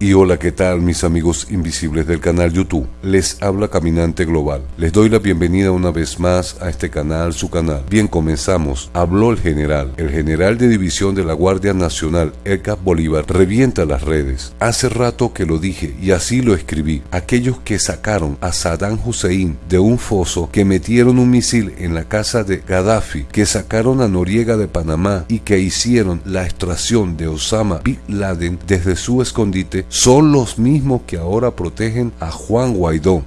Y hola, ¿qué tal mis amigos invisibles del canal YouTube? Les habla Caminante Global. Les doy la bienvenida una vez más a este canal, su canal. Bien, comenzamos. Habló el general. El general de división de la Guardia Nacional, Edgar Bolívar, revienta las redes. Hace rato que lo dije y así lo escribí. Aquellos que sacaron a Saddam Hussein de un foso, que metieron un misil en la casa de Gaddafi, que sacaron a Noriega de Panamá y que hicieron la extracción de Osama Bin Laden desde su escondite son los mismos que ahora protegen a Juan Guaidó.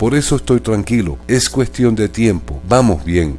Por eso estoy tranquilo, es cuestión de tiempo, vamos bien.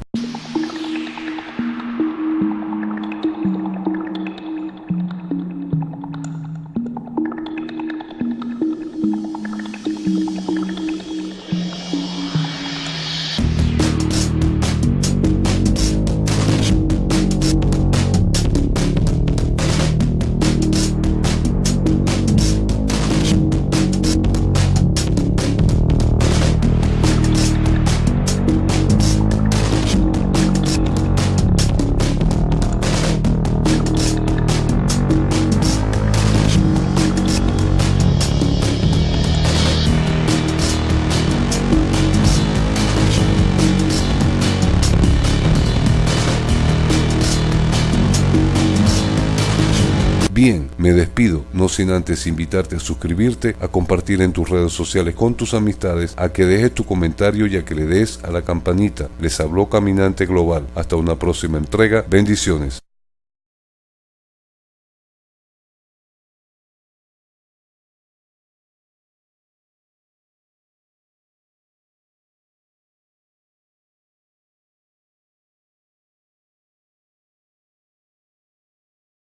Bien, me despido, no sin antes invitarte a suscribirte, a compartir en tus redes sociales con tus amistades, a que dejes tu comentario y a que le des a la campanita. Les habló Caminante Global. Hasta una próxima entrega. Bendiciones.